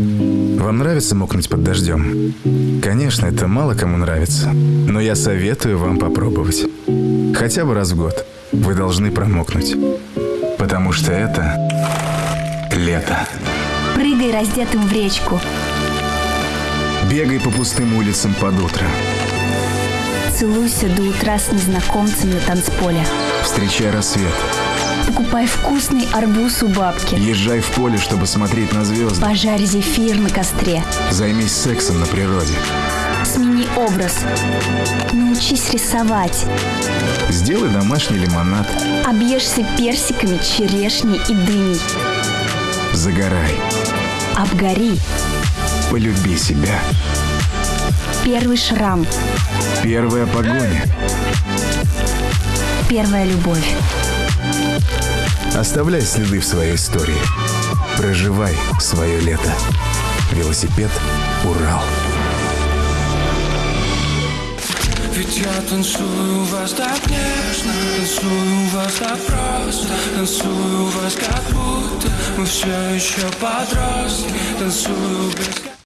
Вам нравится мокнуть под дождем? Конечно, это мало кому нравится, но я советую вам попробовать. Хотя бы раз в год вы должны промокнуть. Потому что это лето. Прыгай раздетым в речку. Бегай по пустым улицам под утро. Целуйся до утра с незнакомцем на танцполе. Встречай рассвет. Покупай вкусный арбуз у бабки. Езжай в поле, чтобы смотреть на звезды. Пожарь зефир на костре. Займись сексом на природе. Смени образ. Научись рисовать. Сделай домашний лимонад. Объешься персиками, черешней и дыней. Загорай. Обгори. Полюби себя. Первый шрам. Первая погоня. Первая любовь. Оставляй следы в своей истории. Проживай свое лето. Велосипед Урал. Ведь я танцую вас так нежно Танцую вас так просто Танцую вас как будто Мы все еще подростки Танцую без